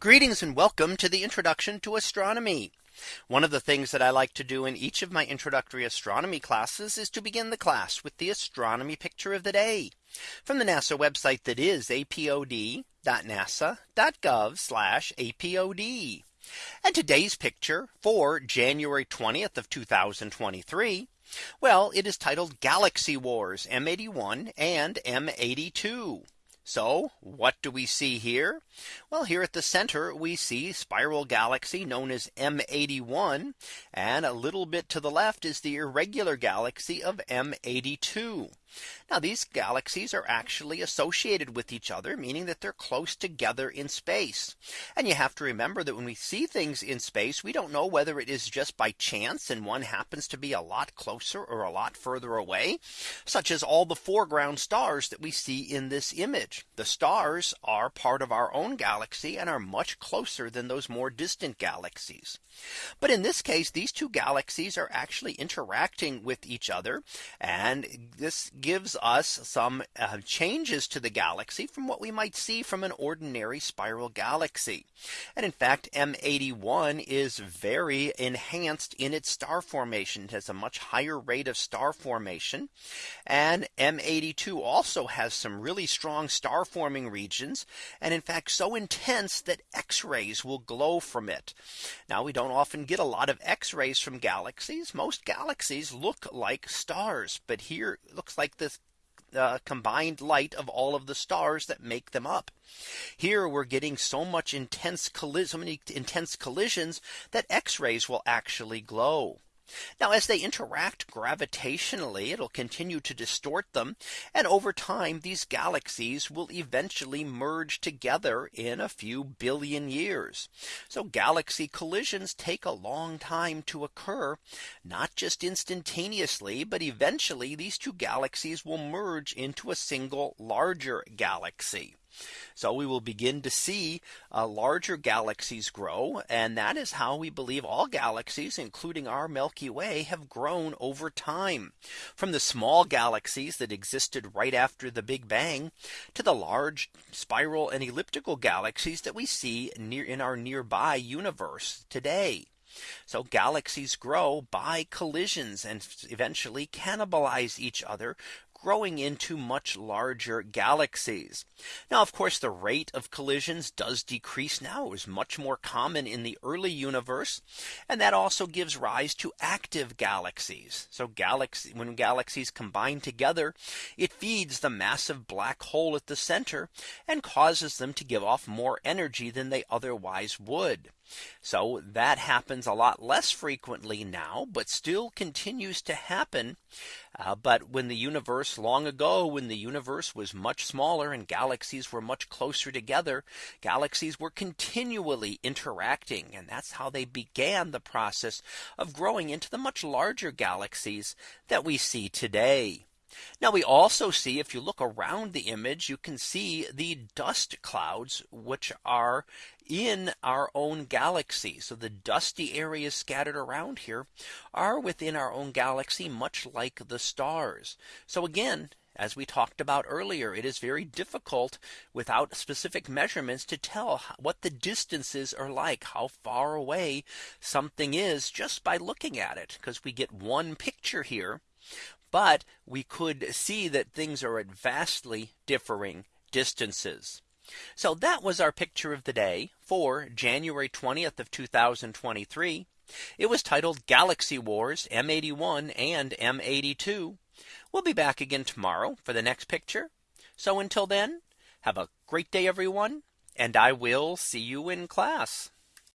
Greetings and welcome to the introduction to astronomy. One of the things that I like to do in each of my introductory astronomy classes is to begin the class with the astronomy picture of the day from the NASA website that is apod.nasa.gov apod. And today's picture for January 20th of 2023. Well, it is titled Galaxy Wars M81 and M82. So what do we see here? Well, here at the center, we see spiral galaxy known as M81. And a little bit to the left is the irregular galaxy of M82. Now these galaxies are actually associated with each other, meaning that they're close together in space. And you have to remember that when we see things in space, we don't know whether it is just by chance and one happens to be a lot closer or a lot further away, such as all the foreground stars that we see in this image. The stars are part of our own galaxy and are much closer than those more distant galaxies. But in this case, these two galaxies are actually interacting with each other. And this gives us some uh, changes to the galaxy from what we might see from an ordinary spiral galaxy. And in fact, M81 is very enhanced in its star formation. It has a much higher rate of star formation. And M82 also has some really strong star forming regions. And in fact, so intense that X rays will glow from it. Now we don't often get a lot of X rays from galaxies. Most galaxies look like stars. But here it looks like this uh, combined light of all of the stars that make them up. Here we're getting so much intense so many intense collisions that X rays will actually glow. Now as they interact gravitationally, it'll continue to distort them. And over time, these galaxies will eventually merge together in a few billion years. So galaxy collisions take a long time to occur, not just instantaneously, but eventually these two galaxies will merge into a single larger galaxy. So we will begin to see uh, larger galaxies grow. And that is how we believe all galaxies, including our Milky Way, have grown over time from the small galaxies that existed right after the Big Bang to the large spiral and elliptical galaxies that we see near in our nearby universe today. So galaxies grow by collisions and eventually cannibalize each other, growing into much larger galaxies. Now, of course, the rate of collisions does decrease now is much more common in the early universe. And that also gives rise to active galaxies. So galaxy when galaxies combine together, it feeds the massive black hole at the center and causes them to give off more energy than they otherwise would. So that happens a lot less frequently now, but still continues to happen. Uh, but when the universe long ago, when the universe was much smaller and galaxies were much closer together, galaxies were continually interacting. And that's how they began the process of growing into the much larger galaxies that we see today. Now we also see if you look around the image, you can see the dust clouds, which are in our own galaxy. So the dusty areas scattered around here are within our own galaxy, much like the stars. So again, as we talked about earlier, it is very difficult without specific measurements to tell what the distances are like, how far away something is just by looking at it, because we get one picture here but we could see that things are at vastly differing distances. So that was our picture of the day for January 20th of 2023. It was titled Galaxy Wars M81 and M82. We'll be back again tomorrow for the next picture. So until then, have a great day, everyone, and I will see you in class.